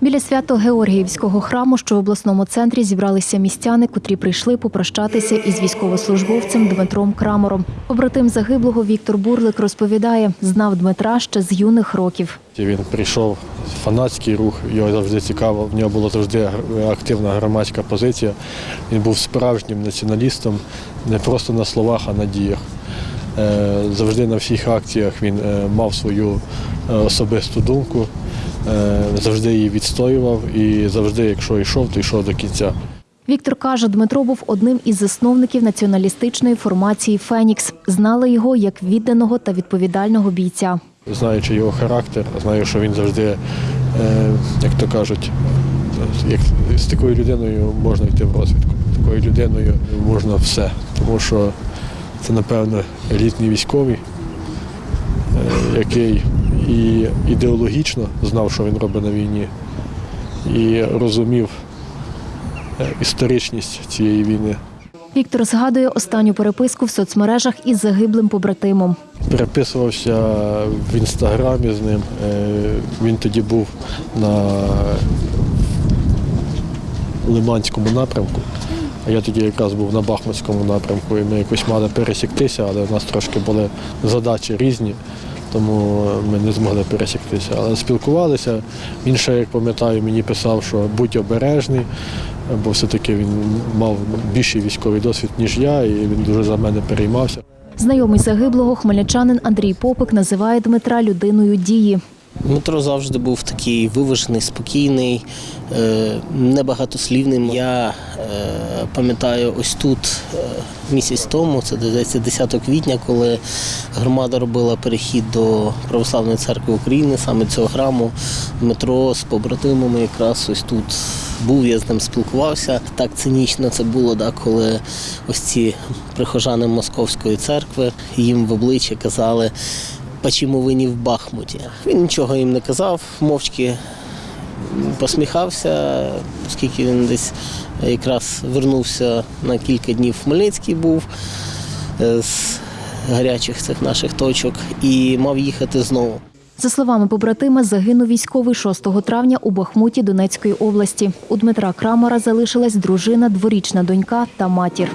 Біля свято-Георгіївського храму, що в обласному центрі зібралися містяни, котрі прийшли попрощатися із військовослужбовцем Дмитром Крамором. Побратим загиблого Віктор Бурлик розповідає, знав Дмитра ще з юних років. Він прийшов фанатський рух, його завжди цікаво. В нього була завжди активна громадська позиція. Він був справжнім націоналістом, не просто на словах, а на діях. Е, Завжди на всіх акціях він е, мав свою е, особисту думку, завжди її відстоював і завжди, якщо йшов, то йшов до кінця. Віктор каже, Дмитро був одним із засновників націоналістичної формації Фенікс. Знали його як відданого та відповідального бійця. Знаючи його характер, знаю, що він завжди, е, як то кажуть, як з такою людиною можна йти в розвідку. З такою людиною можна все. Тому що це, напевно, елітний військовий, е, який і ідеологічно знав, що він робить на війні, і розумів е, історичність цієї війни. Віктор згадує останню переписку в соцмережах із загиблим побратимом. Переписувався в інстаграмі з ним. Е, Він тоді був на Лиманському напрямку, а я тоді якраз був на Бахмутському напрямку, і ми якось мали пересіктися, але в нас трошки були задачі різні, тому ми не змогли пересіктися. Але спілкувалися. Він ще, як пам'ятаю, мені писав, що будь обережний, бо все-таки він мав більший військовий досвід, ніж я, і він дуже за мене переймався. Знайомий загиблого хмельничанин Андрій Попик називає Дмитра людиною дії. Дмитро завжди був такий виважений, спокійний, е, небагатослівним. Я е, пам'ятаю, ось тут е, місяць тому, це здається 10 квітня, коли громада робила перехід до Православної церкви України, саме цього храму. Дмитро з побратимами якраз ось тут був, я з ним спілкувався. Так цинічно це було, да, коли ось ці прихожани Московської церкви їм в обличчя казали. «Почему ви не в Бахмуті? Він нічого їм не казав, мовчки посміхався, оскільки він десь якраз вернувся на кілька днів в Хмельницький був е, з гарячих цих наших точок і мав їхати знову. За словами побратима, загинув військовий 6 травня у Бахмуті Донецької області. У Дмитра Крамера залишилась дружина, дворічна донька та матір.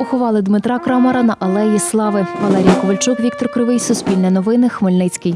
Поховали Дмитра Крамера на алеї Слави. Валерія Ковальчук, Віктор Кривий, Суспільне новини, Хмельницький.